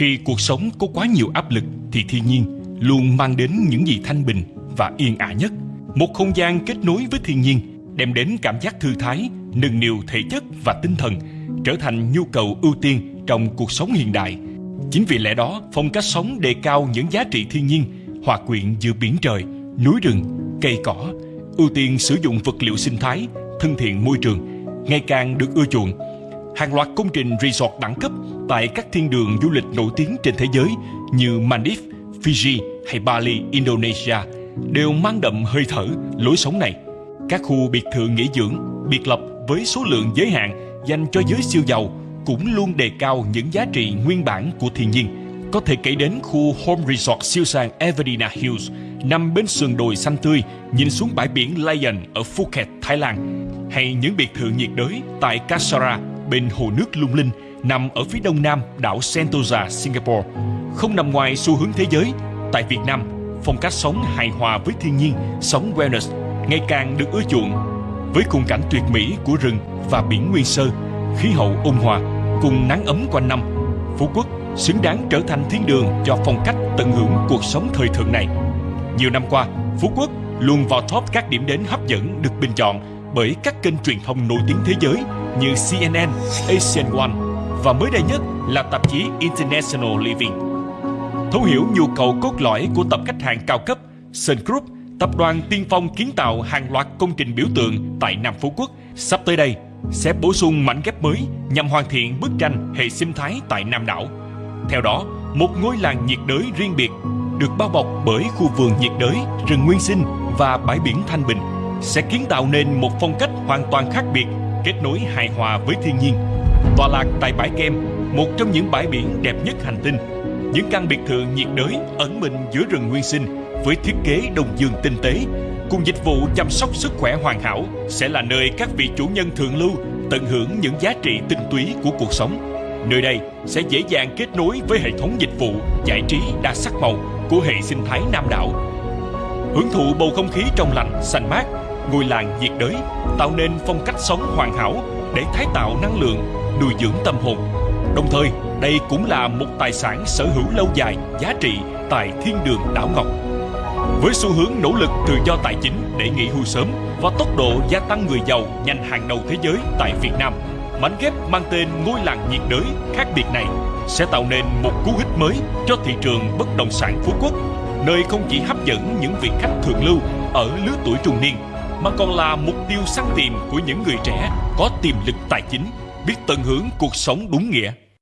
Khi cuộc sống có quá nhiều áp lực thì thiên nhiên luôn mang đến những gì thanh bình và yên ả nhất. Một không gian kết nối với thiên nhiên đem đến cảm giác thư thái, nâng niu thể chất và tinh thần, trở thành nhu cầu ưu tiên trong cuộc sống hiện đại. Chính vì lẽ đó, phong cách sống đề cao những giá trị thiên nhiên, hòa quyện giữa biển trời, núi rừng, cây cỏ, ưu tiên sử dụng vật liệu sinh thái, thân thiện môi trường, ngày càng được ưa chuộng. Hàng loạt công trình resort đẳng cấp tại các thiên đường du lịch nổi tiếng trên thế giới như Maldives, Fiji hay Bali, Indonesia đều mang đậm hơi thở lối sống này. Các khu biệt thự nghỉ dưỡng, biệt lập với số lượng giới hạn dành cho giới siêu giàu cũng luôn đề cao những giá trị nguyên bản của thiên nhiên. Có thể kể đến khu Home Resort siêu sang Everina Hills nằm bên sườn đồi xanh tươi nhìn xuống bãi biển Lion ở Phuket, Thái Lan hay những biệt thự nhiệt đới tại Kasara bên hồ nước lung linh nằm ở phía đông nam đảo Sentosa, Singapore. Không nằm ngoài xu hướng thế giới, tại Việt Nam, phong cách sống hài hòa với thiên nhiên, sống wellness ngày càng được ưa chuộng. Với khung cảnh tuyệt mỹ của rừng và biển nguyên sơ, khí hậu ôn hòa cùng nắng ấm quanh năm, Phú Quốc xứng đáng trở thành thiên đường cho phong cách tận hưởng cuộc sống thời thượng này. Nhiều năm qua, Phú Quốc luôn vào top các điểm đến hấp dẫn được bình chọn bởi các kênh truyền thông nổi tiếng thế giới như CNN, Asian One và mới đây nhất là tạp chí International Living. Thấu hiểu nhu cầu cốt lõi của tập khách hàng cao cấp, Sun Group, tập đoàn tiên phong kiến tạo hàng loạt công trình biểu tượng tại Nam Phú Quốc, sắp tới đây sẽ bổ sung mảnh ghép mới nhằm hoàn thiện bức tranh hệ sinh thái tại Nam đảo. Theo đó, một ngôi làng nhiệt đới riêng biệt được bao bọc bởi khu vườn nhiệt đới, rừng nguyên sinh và bãi biển thanh bình sẽ kiến tạo nên một phong cách hoàn toàn khác biệt, kết nối hài hòa với thiên nhiên. Tọa lạc tại bãi Kem, một trong những bãi biển đẹp nhất hành tinh. Những căn biệt thự nhiệt đới ẩn mình giữa rừng nguyên sinh với thiết kế đồng dương tinh tế cùng dịch vụ chăm sóc sức khỏe hoàn hảo sẽ là nơi các vị chủ nhân thượng lưu tận hưởng những giá trị tinh túy của cuộc sống. Nơi đây sẽ dễ dàng kết nối với hệ thống dịch vụ giải trí đa sắc màu của hệ sinh thái Nam đảo. Hưởng thụ bầu không khí trong lành, xanh mát, ngôi làng nhiệt đới tạo nên phong cách sống hoàn hảo để tái tạo năng lượng, nuôi dưỡng tâm hồn. Đồng thời, đây cũng là một tài sản sở hữu lâu dài, giá trị tại thiên đường đảo Ngọc. Với xu hướng nỗ lực tự do tài chính để nghỉ hưu sớm và tốc độ gia tăng người giàu nhanh hàng đầu thế giới tại Việt Nam, mảnh ghép mang tên ngôi làng nhiệt đới khác biệt này sẽ tạo nên một cú hích mới cho thị trường bất động sản Phú Quốc, nơi không chỉ hấp dẫn những vị khách thượng lưu ở lứa tuổi trung niên, mà còn là mục tiêu săn tìm của những người trẻ có tiềm lực tài chính, biết tận hưởng cuộc sống đúng nghĩa.